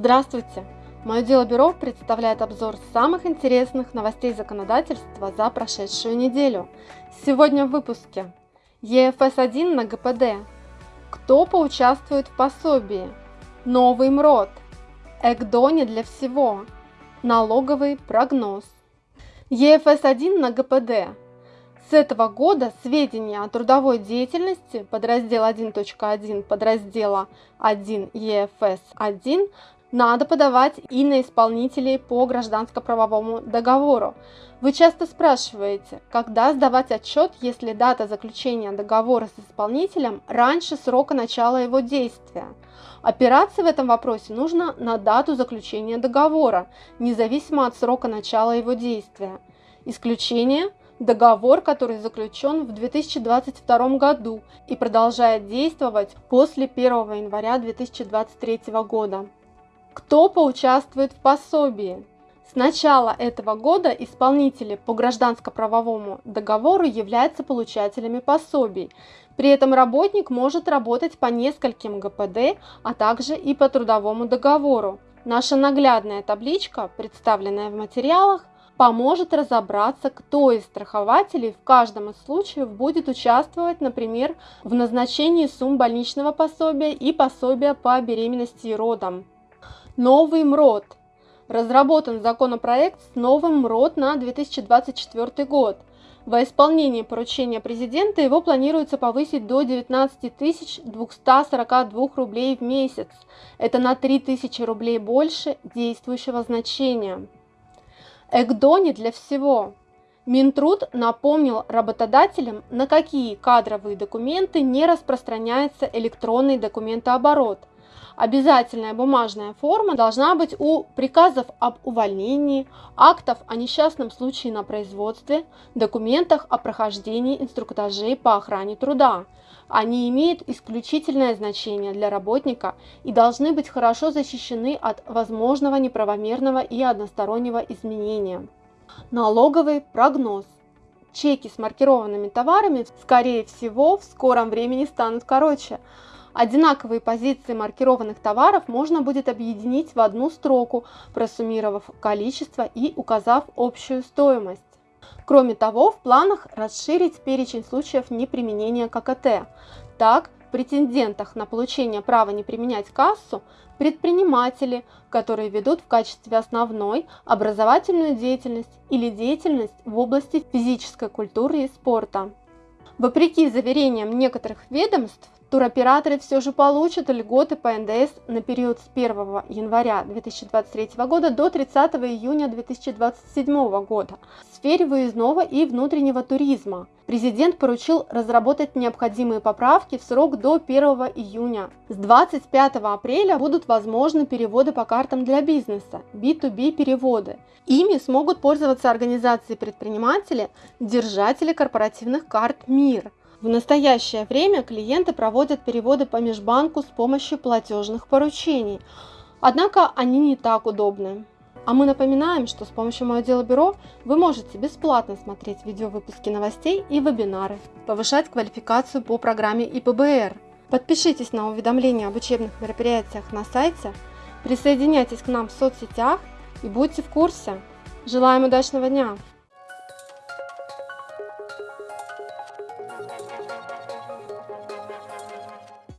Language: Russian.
Здравствуйте! Мое дело бюро представляет обзор самых интересных новостей законодательства за прошедшую неделю. Сегодня в выпуске ЕФС-1 на ГПД. Кто поучаствует в пособии? Новый МРОД. ЭКДО для всего. Налоговый прогноз. ЕФС-1 на ГПД. С этого года сведения о трудовой деятельности подраздел 1.1 подраздела 1 ЕФС-1 надо подавать и на исполнителей по гражданско-правовому договору. Вы часто спрашиваете, когда сдавать отчет, если дата заключения договора с исполнителем раньше срока начала его действия. Опираться в этом вопросе нужно на дату заключения договора, независимо от срока начала его действия. Исключение – договор, который заключен в 2022 году и продолжает действовать после 1 января 2023 года. Кто поучаствует в пособии? С начала этого года исполнители по гражданско-правовому договору являются получателями пособий. При этом работник может работать по нескольким ГПД, а также и по трудовому договору. Наша наглядная табличка, представленная в материалах, поможет разобраться, кто из страхователей в каждом из случаев будет участвовать, например, в назначении сумм больничного пособия и пособия по беременности и родам. Новый МРОД. Разработан законопроект с новым МРОД на 2024 год. Во исполнении поручения президента его планируется повысить до 19 242 рублей в месяц. Это на 3000 рублей больше действующего значения. ЭКДО не для всего. Минтруд напомнил работодателям, на какие кадровые документы не распространяется электронный документооборот – Обязательная бумажная форма должна быть у приказов об увольнении, актов о несчастном случае на производстве, документах о прохождении инструктажей по охране труда. Они имеют исключительное значение для работника и должны быть хорошо защищены от возможного неправомерного и одностороннего изменения. Налоговый прогноз. Чеки с маркированными товарами, скорее всего, в скором времени станут короче, Одинаковые позиции маркированных товаров можно будет объединить в одну строку, просуммировав количество и указав общую стоимость. Кроме того, в планах расширить перечень случаев неприменения ККТ. Так, претендентах на получение права не применять кассу предприниматели, которые ведут в качестве основной образовательную деятельность или деятельность в области физической культуры и спорта. Вопреки заверениям некоторых ведомств, Туроператоры все же получат льготы по НДС на период с 1 января 2023 года до 30 июня 2027 года в сфере выездного и внутреннего туризма. Президент поручил разработать необходимые поправки в срок до 1 июня. С 25 апреля будут возможны переводы по картам для бизнеса, B2B переводы. Ими смогут пользоваться организации предприниматели, держатели корпоративных карт МИР – в настоящее время клиенты проводят переводы по межбанку с помощью платежных поручений, однако они не так удобны. А мы напоминаем, что с помощью Мое Дело Бюро вы можете бесплатно смотреть видеовыпуски новостей и вебинары, повышать квалификацию по программе ИПБР. Подпишитесь на уведомления об учебных мероприятиях на сайте, присоединяйтесь к нам в соцсетях и будьте в курсе. Желаем удачного дня!